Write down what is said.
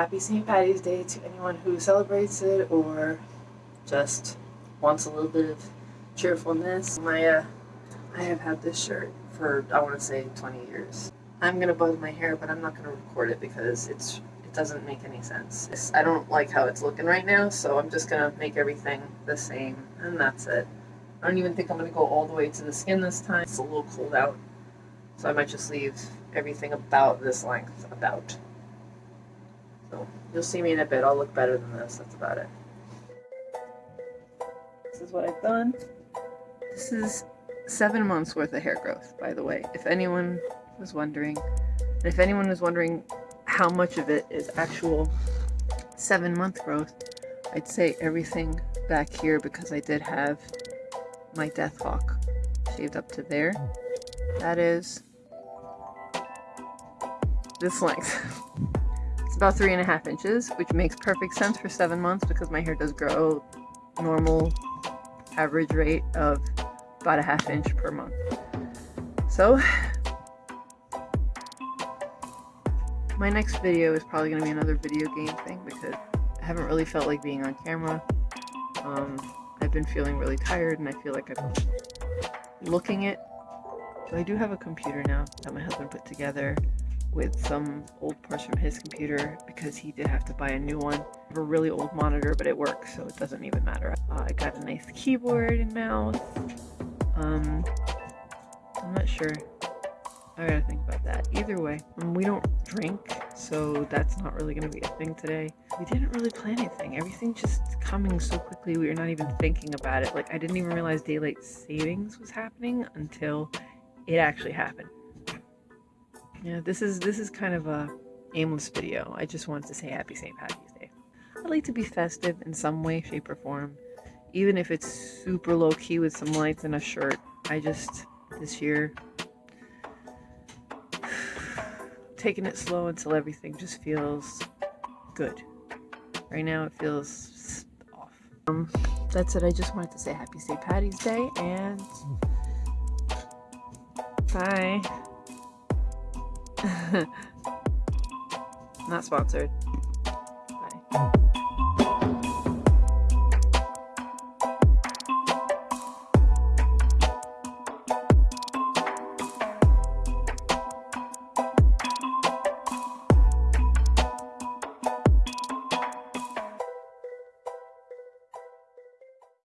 happy St. Patty's Day to anyone who celebrates it or just wants a little bit of cheerfulness. My, uh, I have had this shirt for, I want to say 20 years. I'm going to buzz my hair, but I'm not going to record it because it's it doesn't make any sense. I don't like how it's looking right now, so I'm just going to make everything the same, and that's it. I don't even think I'm going to go all the way to the skin this time. It's a little cold out, so I might just leave everything about this length, about. You'll see me in a bit. I'll look better than this. That's about it. This is what I've done. This is seven months worth of hair growth, by the way, if anyone was wondering. And if anyone was wondering how much of it is actual seven month growth, I'd say everything back here because I did have my death hawk shaved up to there. That is this length. about three and a half inches, which makes perfect sense for seven months because my hair does grow normal average rate of about a half inch per month. So my next video is probably going to be another video game thing because I haven't really felt like being on camera. Um, I've been feeling really tired and I feel like I'm looking it. So I do have a computer now that my husband put together with some old parts from his computer because he did have to buy a new one. A really old monitor, but it works, so it doesn't even matter. Uh, I got a nice keyboard and mouse. Um, I'm not sure. I gotta think about that. Either way, um, we don't drink, so that's not really gonna be a thing today. We didn't really plan anything. Everything just coming so quickly, we were not even thinking about it. Like, I didn't even realize daylight savings was happening until it actually happened. Yeah, this is this is kind of a aimless video. I just wanted to say happy St. Patty's Day. I like to be festive in some way, shape, or form. Even if it's super low key with some lights and a shirt. I just this year taking it slow until everything just feels good. Right now it feels off. Um, that's it. I just wanted to say happy St. Patty's Day and bye. Not sponsored. Bye.